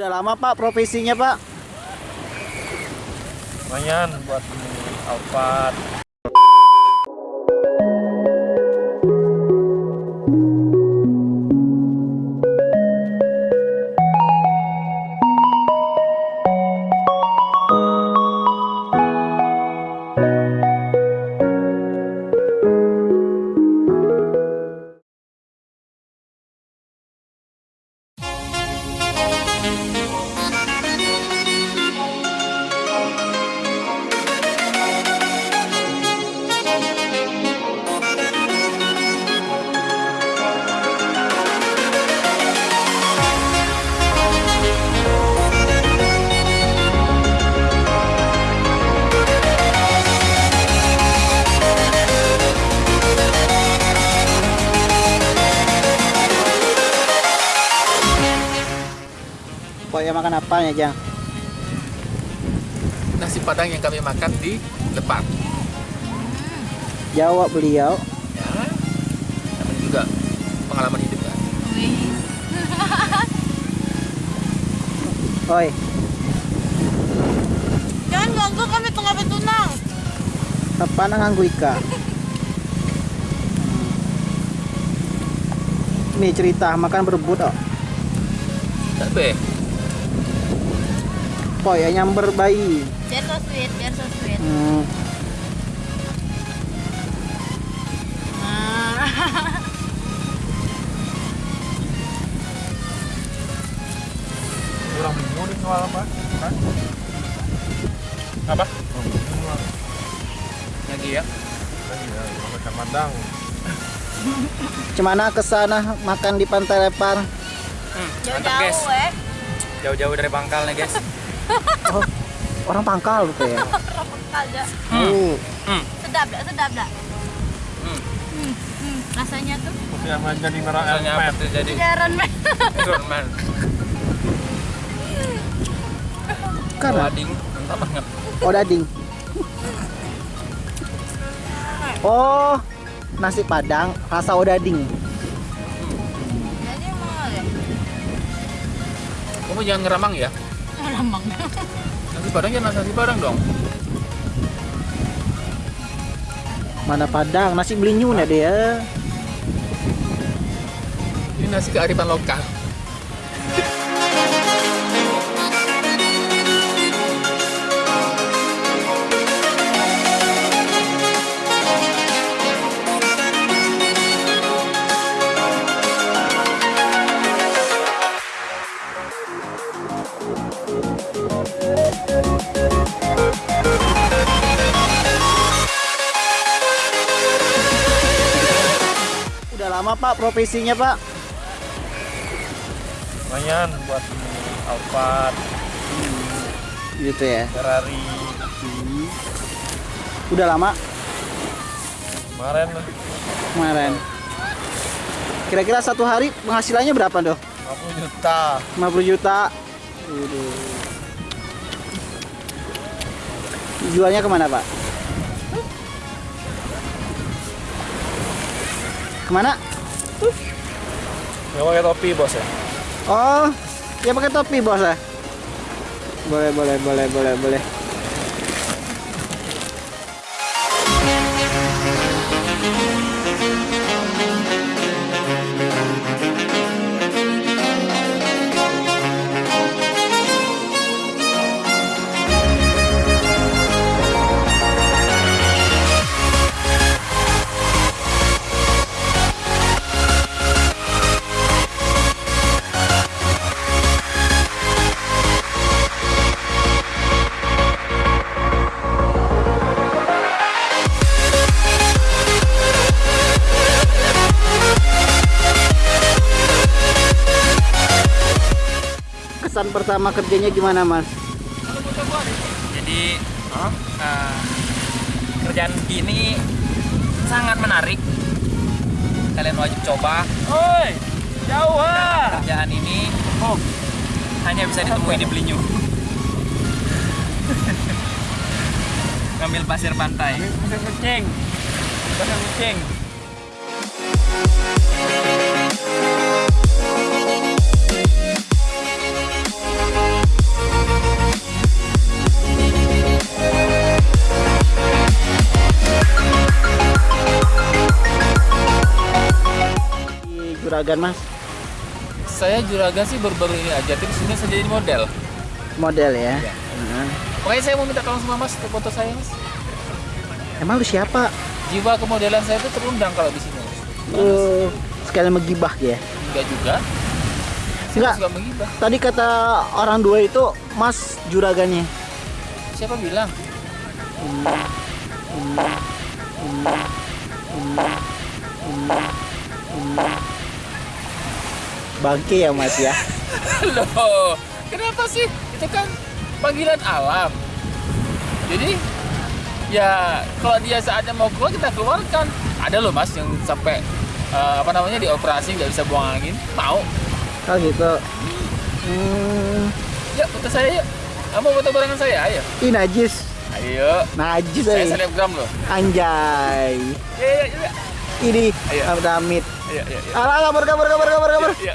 Udah lama Pak profesinya Pak? lumayan buat Alphard Yang makan apa ya Jang? nasi padang yang kami makan di depan Jawab beliau. ya namanya juga pengalaman hidup kan Oi, Jangan ganggu kami tengah bertunang. apa nang nganggu ika? Nih cerita makan berebut oh. tapi Kok ya nyamber bayi. Biar so sweet, biar so sweet. Hmm, Nah. kurang nih soal apa Hah? apa bingung lah lagi ya makan padang Cemana ke sana makan di Pantai Lepar? guys Jauh-jauh eh. jauh-jauh dari pangkal nih guys Oh, orang pangkal tuh ya. Ada. Hmm. Sedap dah, sedap. Hmm. Hmm, hmm. Rasanya tuh menjadi merah tuh jadi. Iron Man Karena wading mantap banget oh dading. Oh, nasi padang rasa odading. Jadi kamu jangan ngeramang ya Lambang. nasi padang jangan nasi padang dong Mana padang, nasi belinyun ya dia. ini nasi kearifan lokal lama Pak profesinya Pak? lumayan buat Alphard Gitu ya. Ferrari Udah lama kemarin kemarin. Kira-kira satu hari penghasilannya berapa doh? 50 juta 50 juta. Waduh. Jualnya ke mana Pak? Ke mana? nggak pakai topi bos ya Oh, ya pakai topi bos ya. Boleh, boleh, boleh, boleh, boleh. Kesan pertama kerjanya gimana Mas? Jadi eh, kerjaan gini sangat menarik. Kalian wajib coba. oi jauh ah Kerjaan ini hanya bisa ditemui di Belinyu. Ngambil pasir pantai. pasir kucing pasir kucing juragan mas? Saya juragan sih baru-baru ini aja, tapi sebenarnya saya jadi model. Model ya? Iya. Nah. Makanya saya mau minta tolong sama mas untuk foto saya mas. Emang lu siapa? Jiwa kemodelan saya itu terundang kalau di sini. Lu sekalian menggibah ya? Enggak juga. Saya Enggak. suka menggibah. Tadi kata orang dua itu mas juragannya. Siapa bilang? Bangke ya mas ya? Loh, kenapa sih? Itu kan panggilan alam. Jadi ya kalau dia saatnya mau keluar kita keluarkan. Ada loh mas yang sampai eh, apa namanya dioperasi nggak bisa buang angin. Mau? Oh gitu. Hmm, Yuk foto saya yuk. Kamu foto barengan saya? Ayo. ih najis. Ayo. Najis Saya eh. selebgram loh. Anjay. Iya iya iya. Ini Ayo. Iya iya iya. Alah, kabur kabur kabur kabur kabur. Iya.